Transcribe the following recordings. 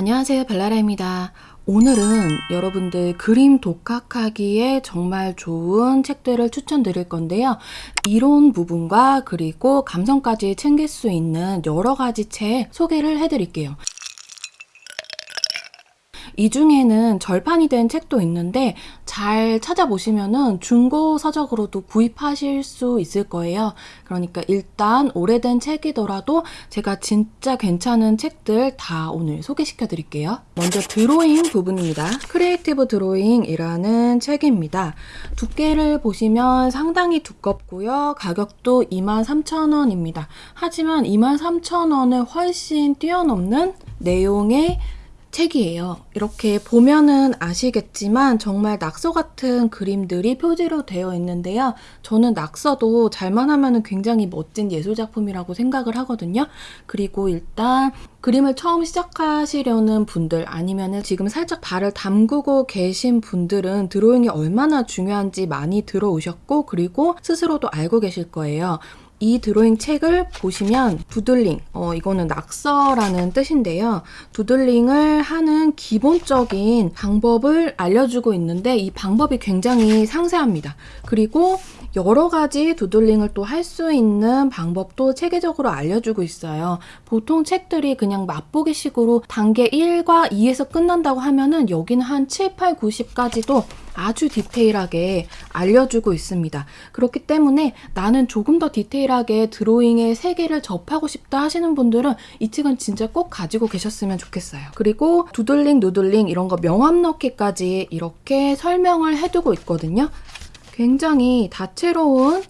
안녕하세요 벨라라입니다. 오늘은 여러분들 그림 독학하기에 정말 좋은 책들을 추천드릴 건데요. 이론 부분과 그리고 감성까지 챙길 수 있는 여러 가지 책 소개를 해드릴게요. 이 중에는 절판이 된 책도 있는데 잘 찾아보시면은 중고 서적으로도 구입하실 수 있을 거예요. 그러니까 일단 오래된 책이더라도 제가 진짜 괜찮은 책들 다 오늘 소개시켜 드릴게요. 먼저 드로잉 부분입니다. creative drawing이라는 책입니다. 두께를 보시면 상당히 두껍고요. 가격도 23,000원입니다. 하지만 23,000원을 훨씬 뛰어넘는 내용의 책이에요. 이렇게 보면은 아시겠지만 정말 낙서 같은 그림들이 표지로 되어 있는데요. 저는 낙서도 잘만 하면 굉장히 멋진 예술작품이라고 생각을 하거든요. 그리고 일단 그림을 처음 시작하시려는 분들 아니면은 지금 살짝 발을 담그고 계신 분들은 드로잉이 얼마나 중요한지 많이 들어오셨고 그리고 스스로도 알고 계실 거예요. 이 드로잉 책을 보시면 두들링, 어, 이거는 낙서라는 뜻인데요. 두들링을 하는 기본적인 방법을 알려주고 있는데 이 방법이 굉장히 상세합니다. 그리고 여러 가지 두들링을 또 할 수 있는 방법도 체계적으로 알려주고 있어요. 보통 책들이 그냥 맛보기 식으로 단계 1과 2에서 끝난다고 하면은 여기는 한 7, 8, 90까지도 아주 디테일하게 알려주고 있습니다. 그렇기 때문에 나는 조금 더 디테일하게 드로잉의 세계를 접하고 싶다 하시는 분들은 이 책은 진짜 꼭 가지고 계셨으면 좋겠어요. 그리고 두들링, 누들링 이런 거 명암 넣기까지 이렇게 설명을 해두고 있거든요. 굉장히 다채로운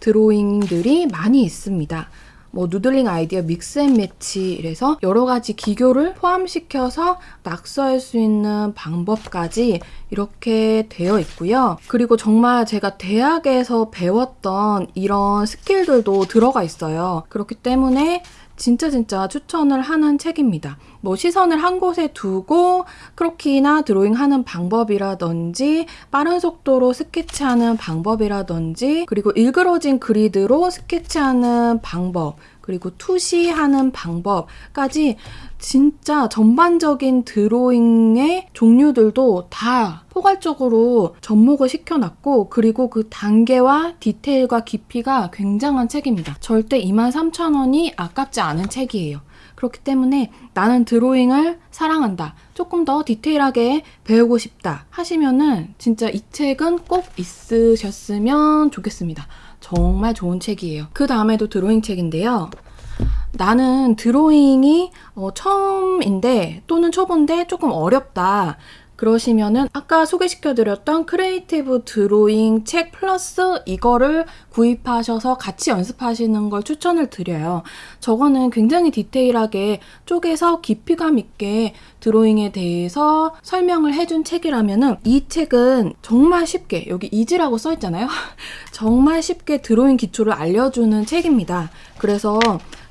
드로잉들이 많이 있습니다. 뭐 doodling idea mix and match 이래서 여러 가지 기교를 포함시켜서 낙서할 수 있는 방법까지 이렇게 되어 있고요. 그리고 정말 제가 대학에서 배웠던 이런 스킬들도 들어가 있어요. 그렇기 때문에 진짜 진짜 추천을 하는 책입니다. 뭐 시선을 한 곳에 두고 크로키나 드로잉 하는 방법이라든지 빠른 속도로 스케치하는 방법이라든지 그리고 일그러진 그리드로 스케치하는 방법 그리고 투시하는 방법까지 진짜 전반적인 드로잉의 종류들도 다 포괄적으로 접목을 시켜놨고 그리고 그 단계와 디테일과 깊이가 굉장한 책입니다. 절대 23,000원이 아깝지 않은 책이에요. 그렇기 때문에 나는 드로잉을 사랑한다. 조금 더 디테일하게 배우고 싶다 하시면은 진짜 이 책은 꼭 있으셨으면 좋겠습니다. 정말 좋은 책이에요. 그 다음에도 드로잉 책인데요. 나는 드로잉이 어, 처음인데 또는 초보인데 조금 어렵다. 그러시면은 아까 소개시켜드렸던 creative drawing 책 플러스 이거를 구입하셔서 같이 연습하시는 걸 추천을 드려요. 저거는 굉장히 디테일하게 쪼개서 깊이감 있게 드로잉에 대해서 설명을 해준 책이라면은 이 책은 정말 쉽게 여기 easy라고 써있잖아요. 정말 쉽게 드로잉 기초를 알려주는 책입니다. 그래서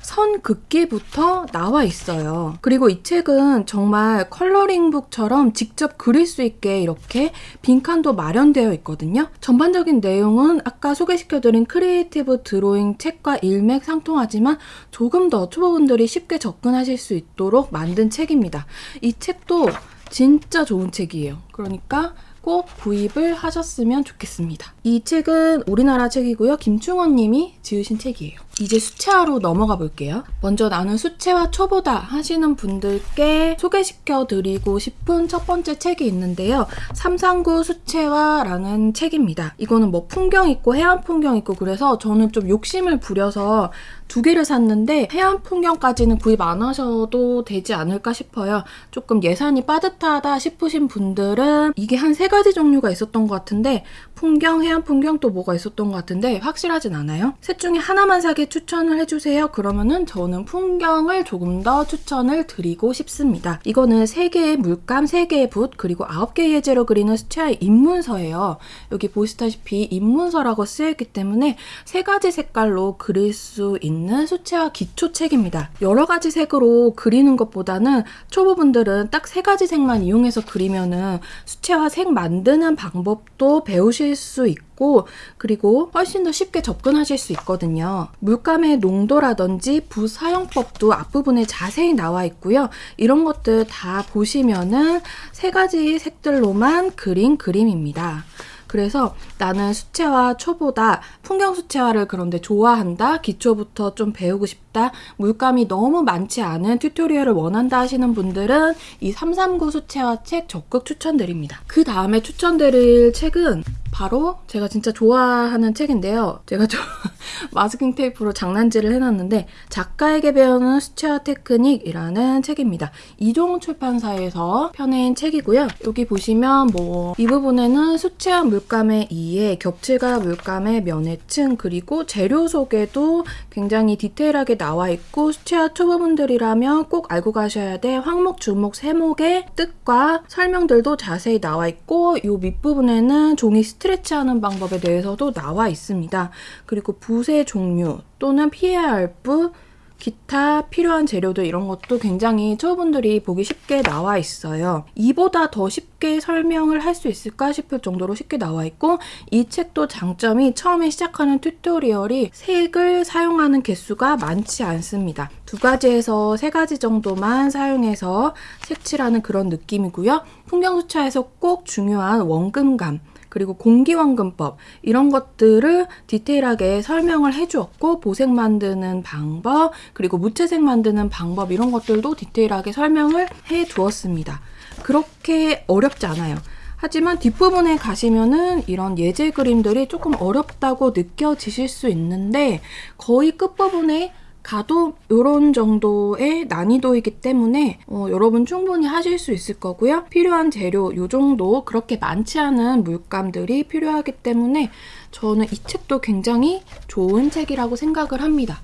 선 긋기부터 나와 있어요. 그리고 이 책은 정말 coloring book처럼 직접 그릴 수 있게 이렇게 빈칸도 마련되어 있거든요. 전반적인 내용은 아까 소개시켜드린 creative drawing 책과 일맥상통하지만 조금 더 초보분들이 쉽게 접근하실 수 있도록 만든 책입니다. 이 책도 진짜 좋은 책이에요. 그러니까 꼭 구입을 하셨으면 좋겠습니다. 이 책은 우리나라 책이고요. 김충원 님이 지으신 책이에요. 이제 수채화로 넘어가 볼게요. 먼저 나는 수채화 초보다 하시는 분들께 소개시켜 드리고 싶은 첫 번째 책이 있는데요. 삼상구 수채화라는 책입니다. 이거는 뭐 풍경 있고 해안 풍경 있고 그래서 저는 좀 욕심을 부려서 두 개를 샀는데 해안 풍경까지는 구입 안 하셔도 되지 않을까 싶어요. 조금 예산이 빠듯하다 싶으신 분들은 이게 한 세 가지 종류가 있었던 것 같은데 풍경, 해안 풍경 또 뭐가 있었던 것 같은데 확실하진 않아요. 셋 중에 하나만 사게 추천을 해주세요. 그러면은 저는 풍경을 조금 더 추천을 드리고 싶습니다. 이거는 3개의 물감, 3개의 붓, 그리고 9개의 예제로 그리는 수채화의 입문서예요. 여기 보시다시피 입문서라고 쓰여있기 때문에 세 가지 색깔로 그릴 수 있는 수채화 기초책입니다. 여러 가지 색으로 그리는 것보다는 초보분들은 딱 세 가지 색만 이용해서 그리면은 수채화 색 만드는 방법도 배우실 수 있고 있고 그리고 훨씬 더 쉽게 접근하실 수 있거든요. 물감의 농도라든지 부사용법도 앞부분에 자세히 나와 있고요. 이런 것들 다 보시면은 세 가지 색들로만 그린 그림입니다. 그래서 나는 수채화 초보다 풍경 수채화를 그런데 좋아한다. 기초부터 좀 배우고 싶다. 물감이 너무 많지 않은 튜토리얼을 원한다 하시는 분들은 이 339 수채화 책 적극 추천드립니다. 그 다음에 추천드릴 책은 바로 제가 진짜 좋아하는 책인데요. 제가 좀 마스킹 테이프로 장난질을 해놨는데 작가에게 배우는 수채화 테크닉이라는 책입니다. 이종 출판사에서 펴낸 책이고요. 여기 보시면 뭐 이 부분에는 수채화 물감의 이해, 겹칠과 물감의 면해층 그리고 재료 소개도 굉장히 디테일하게 나와 있고 수채화 초보분들이라면 꼭 알고 가셔야 돼 황목, 중목, 세목의 뜻과 설명들도 자세히 나와 있고 이 밑부분에는 종이 스트레치하는 방법에 대해서도 나와 있습니다. 그리고 붓의 종류 또는 피해야 할 붓, 기타 필요한 재료들 이런 것도 굉장히 초보분들이 보기 쉽게 나와 있어요. 이보다 더 쉽게 설명을 할 수 있을까 싶을 정도로 쉽게 나와 있고 이 책도 장점이 처음에 시작하는 튜토리얼이 색을 사용하는 개수가 많지 않습니다. 두 가지에서 세 가지 정도만 사용해서 색칠하는 그런 느낌이고요. 풍경수차에서 꼭 중요한 원금감 그리고 공기원근법 이런 것들을 디테일하게 설명을 해주었고 보색 만드는 방법 그리고 무채색 만드는 방법 이런 것들도 디테일하게 설명을 해두었습니다. 그렇게 어렵지 않아요. 하지만 뒷부분에 가시면은 이런 예제 그림들이 조금 어렵다고 느껴지실 수 있는데 거의 끝부분에 가도 이런 정도의 난이도이기 때문에 어, 여러분 충분히 하실 수 있을 거고요. 필요한 재료 이 정도 그렇게 많지 않은 물감들이 필요하기 때문에 저는 이 책도 굉장히 좋은 책이라고 생각을 합니다.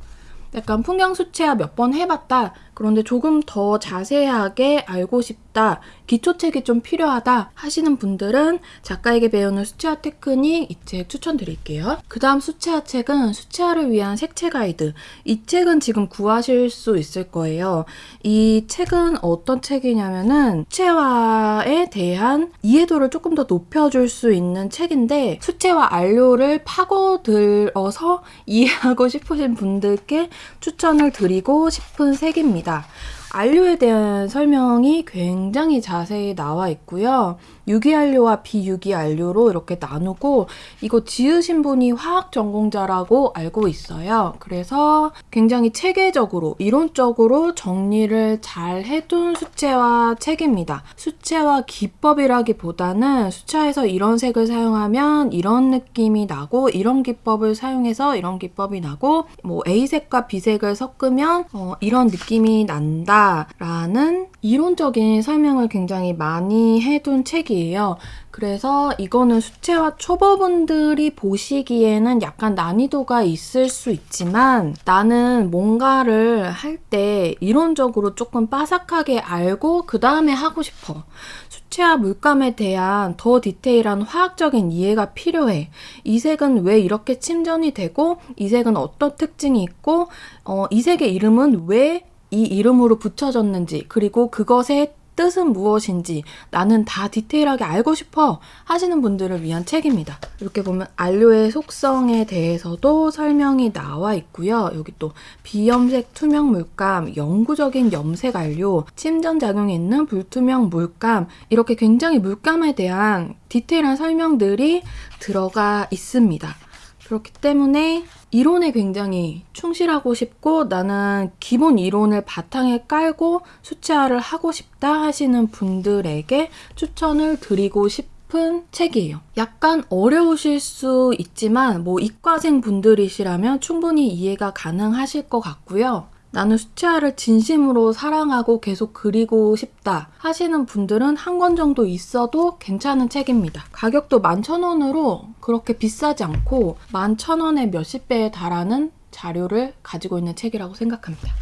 약간 풍경 수채화 몇 번 해봤다. 그런데 조금 더 자세하게 알고 싶다. 기초책이 좀 필요하다 하시는 분들은 작가에게 배우는 수채화 테크닉 이 책 추천드릴게요. 그 다음 수채화 책은 수채화를 위한 색채 가이드. 이 책은 지금 구하실 수 있을 거예요. 이 책은 어떤 책이냐면은 수채화에 대한 이해도를 조금 더 높여줄 수 있는 책인데 수채화 안료를 파고들어서 이해하고 싶으신 분들께 추천을 드리고 싶은 색입니다. 있습니다. 안료에 대한 설명이 굉장히 자세히 나와 있고요. 유기안료와 비유기안료로 이렇게 나누고 이거 지으신 분이 화학 전공자라고 알고 있어요. 그래서 굉장히 체계적으로 이론적으로 정리를 잘 해둔 수채화 책입니다. 수채화 기법이라기보다는 수채화에서 이런 색을 사용하면 이런 느낌이 나고 이런 기법을 사용해서 이런 기법이 나고 뭐 A색과 B색을 섞으면 어, 이런 느낌이 난다 라는 이론적인 설명을 굉장히 많이 해둔 책이에요. 그래서 이거는 수채화 초보분들이 보시기에는 약간 난이도가 있을 수 있지만 나는 뭔가를 할 때 이론적으로 조금 빠삭하게 알고 그 다음에 하고 싶어. 수채화 물감에 대한 더 디테일한 화학적인 이해가 필요해. 이 색은 왜 이렇게 침전이 되고 이 색은 어떤 특징이 있고 어, 이 색의 이름은 왜 이 이름으로 붙여졌는지 그리고 그것의 뜻은 무엇인지 나는 다 디테일하게 알고 싶어 하시는 분들을 위한 책입니다. 이렇게 보면 안료의 속성에 대해서도 설명이 나와 있고요. 여기 또 비염색 투명 물감, 영구적인 염색 안료, 침전 작용이 있는 불투명 물감 이렇게 굉장히 물감에 대한 디테일한 설명들이 들어가 있습니다. 그렇기 때문에 이론에 굉장히 충실하고 싶고 나는 기본 이론을 바탕에 깔고 수채화를 하고 싶다 하시는 분들에게 추천을 드리고 싶은 책이에요. 약간 어려우실 수 있지만 뭐 이과생 분들이시라면 충분히 이해가 가능하실 것 같고요. 나는 수채화를 진심으로 사랑하고 계속 그리고 싶다 하시는 분들은 한 권 정도 있어도 괜찮은 책입니다. 가격도 11,000원으로 그렇게 비싸지 않고 11,000원의 몇십 배에 달하는 자료를 가지고 있는 책이라고 생각합니다.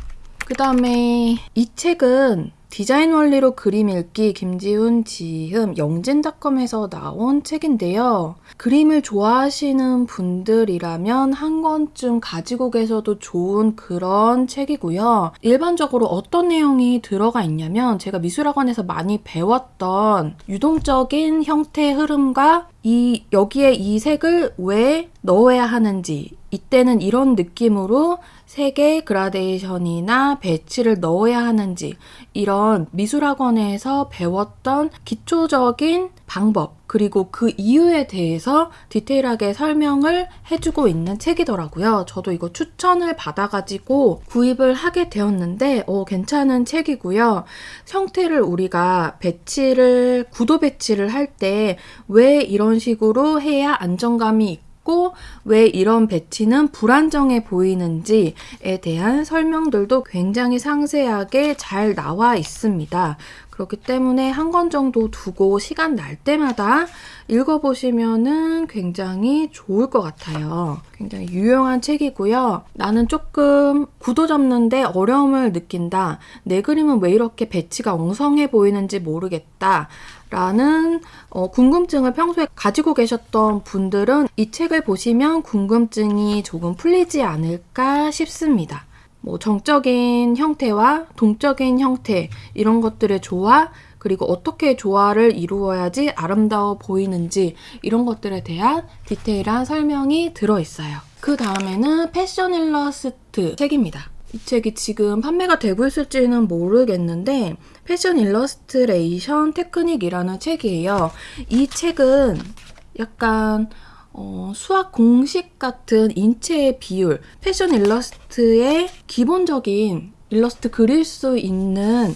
그 다음에 이 책은 디자인 원리로 그림 읽기 김지훈 지흠 영진닷컴에서 나온 책인데요. 그림을 좋아하시는 분들이라면 한 권쯤 가지고 계셔도 좋은 그런 책이고요. 일반적으로 어떤 내용이 들어가 있냐면 제가 미술학원에서 많이 배웠던 유동적인 형태의 흐름과 이 여기에 이 색을 왜 넣어야 하는지 이때는 이런 느낌으로 색의 그라데이션이나 배치를 넣어야 하는지 이런 미술학원에서 배웠던 기초적인 방법 그리고 그 이유에 대해서 디테일하게 설명을 해주고 있는 책이더라고요. 저도 이거 추천을 받아가지고 구입을 하게 되었는데 어, 괜찮은 책이고요. 형태를 우리가 배치를 구도 배치를 할 때 왜 이런 식으로 해야 안정감이 있고 있고 왜 이런 배치는 불안정해 보이는지에 대한 설명들도 굉장히 상세하게 잘 나와 있습니다. 그렇기 때문에 한 권 정도 두고 시간 날 때마다 읽어보시면은 굉장히 좋을 것 같아요. 굉장히 유용한 책이고요. 나는 조금 구도 잡는데 어려움을 느낀다. 내 그림은 왜 이렇게 배치가 엉성해 보이는지 모르겠다. 라는 어, 궁금증을 평소에 가지고 계셨던 분들은 이 책을 보시면 궁금증이 조금 풀리지 않을까 싶습니다. 뭐 정적인 형태와 동적인 형태 이런 것들의 조화 그리고 어떻게 조화를 이루어야지 아름다워 보이는지 이런 것들에 대한 디테일한 설명이 들어 있어요. 그 다음에는 패션 일러스트 책입니다. 이 책이 지금 판매가 되고 있을지는 모르겠는데 패션 일러스트레이션 테크닉이라는 책이에요. 이 책은 약간 어, 수학 공식 같은 인체의 비율, 패션 일러스트의 기본적인 일러스트 그릴 수 있는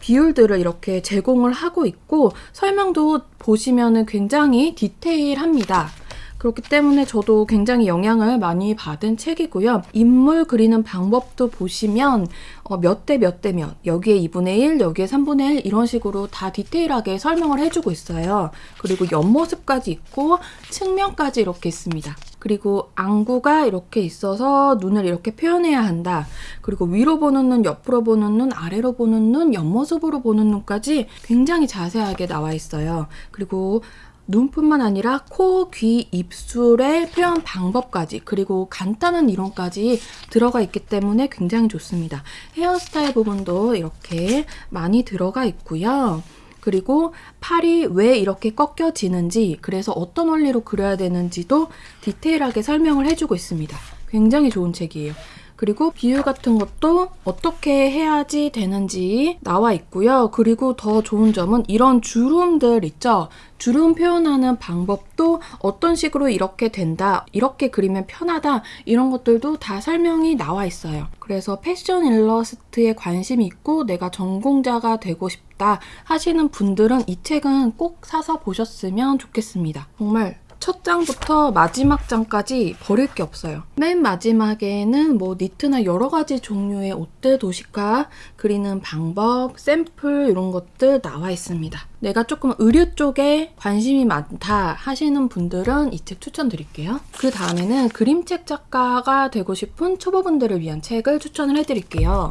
비율들을 이렇게 제공을 하고 있고 설명도 보시면 굉장히 디테일합니다. 그렇기 때문에 저도 굉장히 영향을 많이 받은 책이고요. 인물 그리는 방법도 보시면 어, 몇대 몇 대 몇, 여기에 2분의 1, 여기에 3분의 1 이런 식으로 다 디테일하게 설명을 해주고 있어요. 그리고 옆모습까지 있고 측면까지 이렇게 있습니다. 그리고 안구가 이렇게 있어서 눈을 이렇게 표현해야 한다. 그리고 위로 보는 눈, 옆으로 보는 눈, 아래로 보는 눈, 옆모습으로 보는 눈까지 굉장히 자세하게 나와 있어요. 그리고 눈뿐만 아니라 코, 귀, 입술의 표현 방법까지 그리고 간단한 이론까지 들어가 있기 때문에 굉장히 좋습니다. 헤어스타일 부분도 이렇게 많이 들어가 있고요. 그리고 팔이 왜 이렇게 꺾여지는지 그래서 어떤 원리로 그려야 되는지도 디테일하게 설명을 해주고 있습니다. 굉장히 좋은 책이에요. 그리고 비율 같은 것도 어떻게 해야지 되는지 나와 있고요. 그리고 더 좋은 점은 이런 주름들 있죠? 주름 표현하는 방법도 어떤 식으로 이렇게 된다, 이렇게 그리면 편하다, 이런 것들도 다 설명이 나와 있어요. 그래서 패션 일러스트에 관심이 있고 내가 전공자가 되고 싶다 하시는 분들은 이 책은 꼭 사서 보셨으면 좋겠습니다. 정말 첫 장부터 마지막 장까지 버릴 게 없어요. 맨 마지막에는 뭐 니트나 여러 가지 종류의 옷들 도식화 그리는 방법, 샘플 이런 것들 나와 있습니다. 내가 조금 의류 쪽에 관심이 많다 하시는 분들은 이 책 추천드릴게요. 그 다음에는 그림책 작가가 되고 싶은 초보분들을 위한 책을 추천을 해드릴게요.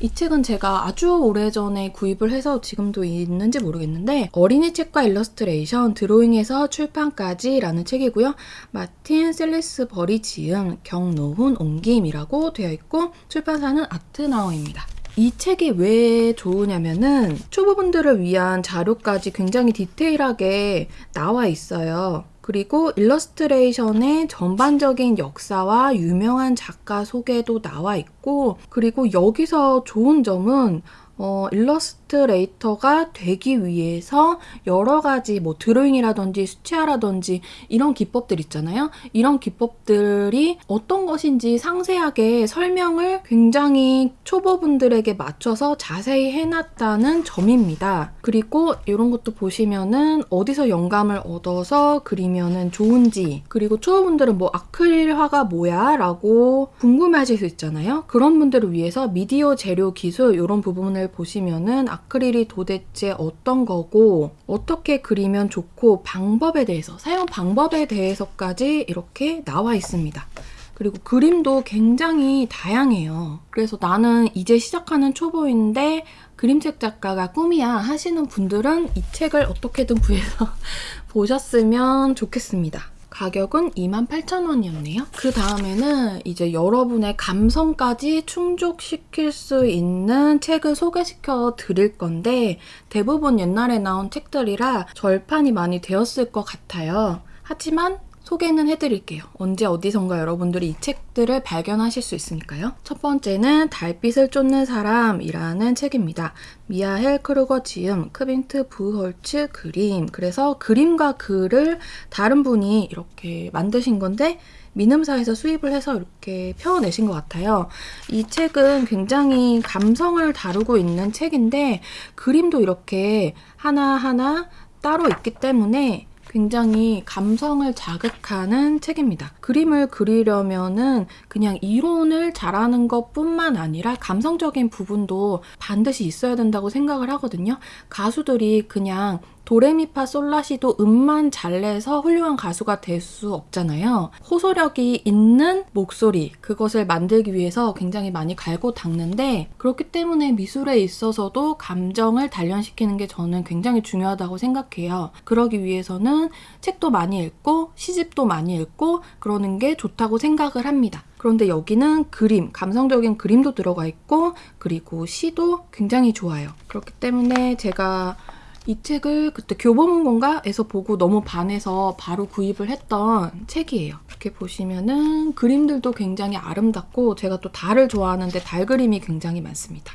이 책은 제가 아주 오래전에 구입을 해서 지금도 있는지 모르겠는데 어린이 책과 일러스트레이션, 드로잉에서 출판까지 라는 책이고요. 마틴 셀리스버리 지음, 경노훈 옮김이라고 되어 있고 출판사는 아트나우입니다. 이 책이 왜 좋으냐면은 초보분들을 위한 자료까지 굉장히 디테일하게 나와 있어요. 그리고 일러스트레이션의 전반적인 역사와 유명한 작가 소개도 나와 있고, 그리고 여기서 좋은 점은 어, 일러스트레이터가 되기 위해서 여러 가지 뭐 드로잉이라든지 수채화라든지 이런 기법들 있잖아요. 이런 기법들이 어떤 것인지 상세하게 설명을 굉장히 초보분들에게 맞춰서 자세히 해놨다는 점입니다. 그리고 이런 것도 보시면은 어디서 영감을 얻어서 그리면은 좋은지 그리고 초보분들은 뭐 아크릴화가 뭐야? 라고 궁금해하실 수 있잖아요. 그런 분들을 위해서 미디어 재료 기술 이런 부분을 잘 보시면은 아크릴이 도대체 어떤 거고 어떻게 그리면 좋고 방법에 대해서 사용 방법에 대해서까지 이렇게 나와 있습니다. 그리고 그림도 굉장히 다양해요. 그래서 나는 이제 시작하는 초보인데 그림책 작가가 꿈이야 하시는 분들은 이 책을 어떻게든 구해서 보셨으면 좋겠습니다. 가격은 28,000원이었네요. 그 다음에는 이제 여러분의 감성까지 충족시킬 수 있는 책을 소개시켜 드릴 건데 대부분 옛날에 나온 책들이라 절판이 많이 되었을 것 같아요. 하지만 소개는 해드릴게요. 언제 어디선가 여러분들이 이 책들을 발견하실 수 있으니까요. 첫 번째는 달빛을 쫓는 사람이라는 책입니다. 미하헬 크루거 지음, 크빈트 부홀츠 그림. 그래서 그림과 글을 다른 분이 이렇게 만드신 건데 민음사에서 수입을 해서 이렇게 펴내신 것 같아요. 이 책은 굉장히 감성을 다루고 있는 책인데 그림도 이렇게 하나하나 따로 있기 때문에 굉장히 감성을 자극하는 책입니다. 그림을 그리려면은 그냥 이론을 잘하는 것 뿐만 아니라 감성적인 부분도 반드시 있어야 된다고 생각을 하거든요. 가수들이 그냥 도레미파 솔라시도 음만 잘 내서 훌륭한 가수가 될 수 없잖아요. 호소력이 있는 목소리, 그것을 만들기 위해서 굉장히 많이 갈고 닦는데 그렇기 때문에 미술에 있어서도 감정을 단련시키는 게 저는 굉장히 중요하다고 생각해요. 그러기 위해서는 책도 많이 읽고 시집도 많이 읽고 그러는 게 좋다고 생각을 합니다. 그런데 여기는 그림, 감성적인 그림도 들어가 있고 그리고 시도 굉장히 좋아요. 그렇기 때문에 제가 이 책을 그때 교보문고인가에서 보고 너무 반해서 바로 구입을 했던 책이에요. 이렇게 보시면은 그림들도 굉장히 아름답고 제가 또 달을 좋아하는데 달 그림이 굉장히 많습니다.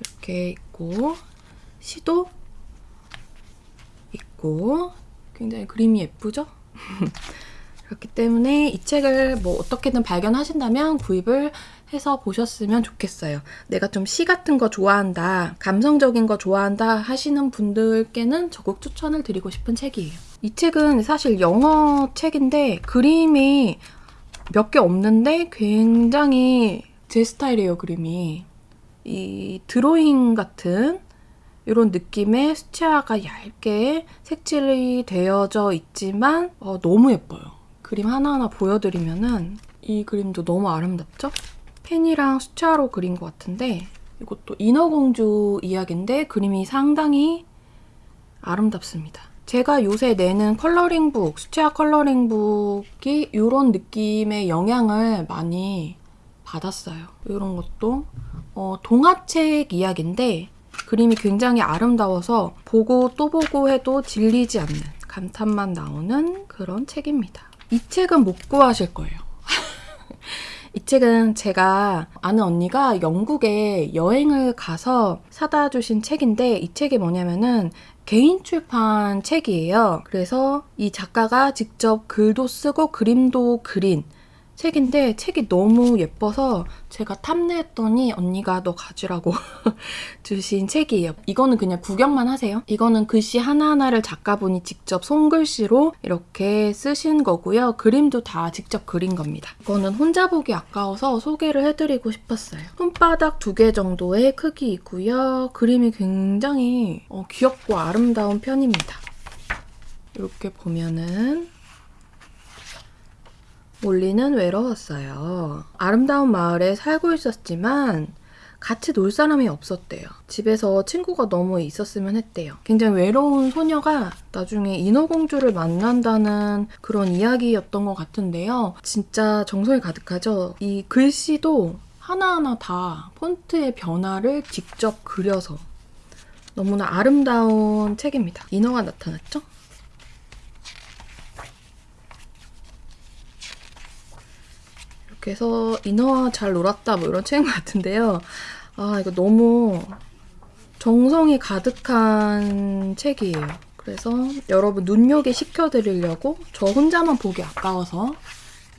이렇게 있고 시도 있고 굉장히 그림이 예쁘죠? 그렇기 때문에 이 책을 뭐 어떻게든 발견하신다면 구입을 해서 보셨으면 좋겠어요. 내가 좀 시 같은 거 좋아한다, 감성적인 거 좋아한다 하시는 분들께는 적극 추천을 드리고 싶은 책이에요. 이 책은 사실 영어 책인데 그림이 몇 개 없는데 굉장히 제 스타일이에요, 그림이. 이 드로잉 같은 이런 느낌의 수채화가 얇게 색칠이 되어져 있지만 어, 너무 예뻐요. 그림 하나하나 보여드리면은 이 그림도 너무 아름답죠? 펜이랑 수채화로 그린 것 같은데 이것도 인어공주 이야기인데 그림이 상당히 아름답습니다. 제가 요새 내는 컬러링북, 수채화 컬러링북이 이런 느낌의 영향을 많이 받았어요. 이런 것도 어, 동화책 이야기인데 그림이 굉장히 아름다워서 보고 또 보고 해도 질리지 않는 감탄만 나오는 그런 책입니다. 이 책은 못 구하실 거예요. 이 책은 제가 아는 언니가 영국에 여행을 가서 사다 주신 책인데 이 책이 뭐냐면은 개인 출판 책이에요. 그래서 이 작가가 직접 글도 쓰고 그림도 그린 책인데 책이 너무 예뻐서 제가 탐내했더니 언니가 너 가지라고 주신 책이에요. 이거는 그냥 구경만 하세요. 이거는 글씨 하나하나를 작가분이 직접 손글씨로 이렇게 쓰신 거고요. 그림도 다 직접 그린 겁니다. 이거는 혼자 보기 아까워서 소개를 해드리고 싶었어요. 손바닥 두 개 정도의 크기이고요. 그림이 굉장히 어, 귀엽고 아름다운 편입니다. 이렇게 보면은 몰리는 외로웠어요. 아름다운 마을에 살고 있었지만 같이 놀 사람이 없었대요. 집에서 친구가 너무 있었으면 했대요. 굉장히 외로운 소녀가 나중에 인어공주를 만난다는 그런 이야기였던 것 같은데요. 진짜 정성이 가득하죠? 이 글씨도 하나하나 다 폰트의 변화를 직접 그려서 너무나 아름다운 책입니다. 인어가 나타났죠? 해서 인어와 잘 놀았다 뭐 이런 책인 것 같은데요. 아 이거 너무 정성이 가득한 책이에요. 그래서 여러분 눈요기 시켜드리려고 저 혼자만 보기 아까워서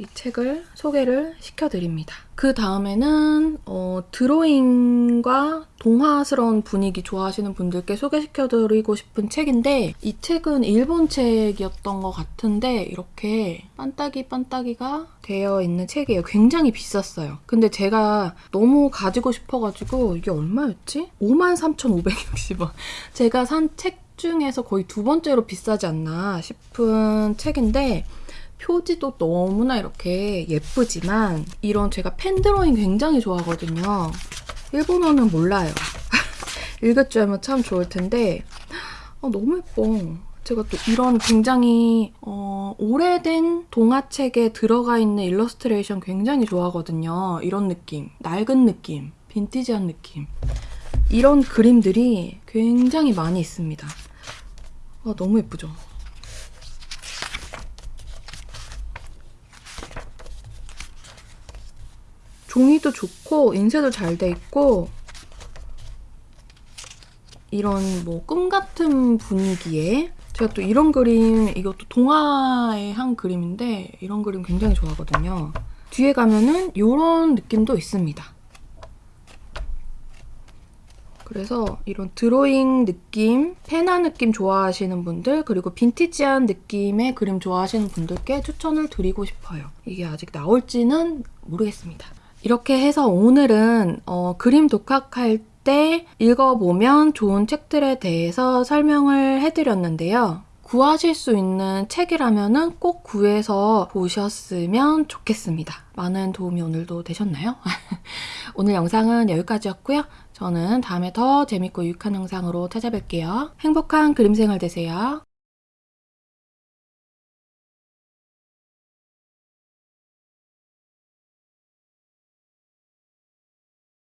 이 책을 소개를 시켜드립니다. 그 다음에는 어, 드로잉과 동화스러운 분위기 좋아하시는 분들께 소개시켜드리고 싶은 책인데 이 책은 일본 책이었던 것 같은데 이렇게 빤따기 빤따기가 되어 있는 책이에요. 굉장히 비쌌어요. 근데 제가 너무 가지고 싶어가지고 이게 얼마였지? 53,560원. 제가 산 책 중에서 거의 두 번째로 비싸지 않나 싶은 책인데 표지도 너무나 이렇게 예쁘지만 이런 제가 펜 드로잉 굉장히 좋아하거든요. 일본어는 몰라요. 읽을 줄 알면 참 좋을 텐데 어, 너무 예뻐. 제가 또 이런 굉장히 어, 오래된 동화책에 들어가 있는 일러스트레이션 굉장히 좋아하거든요. 이런 느낌, 낡은 느낌, 빈티지한 느낌. 이런 그림들이 굉장히 많이 있습니다. 와, 너무 예쁘죠? 종이도 좋고 인쇄도 잘 돼 있고 이런 뭐 꿈 같은 분위기에 제가 또 이런 그림 이것도 동화의 한 그림인데 이런 그림 굉장히 좋아하거든요. 뒤에 가면은 이런 느낌도 있습니다. 그래서 이런 드로잉 느낌, 페나 느낌 좋아하시는 분들 그리고 빈티지한 느낌의 그림 좋아하시는 분들께 추천을 드리고 싶어요. 이게 아직 나올지는 모르겠습니다. 이렇게 해서 오늘은 어, 그림 독학할 때 읽어보면 좋은 책들에 대해서 설명을 해드렸는데요. 구하실 수 있는 책이라면 꼭 구해서 보셨으면 좋겠습니다. 많은 도움이 오늘도 되셨나요? 오늘 영상은 여기까지였고요. 저는 다음에 더 재밌고 유익한 영상으로 찾아뵐게요. 행복한 그림 생활 되세요.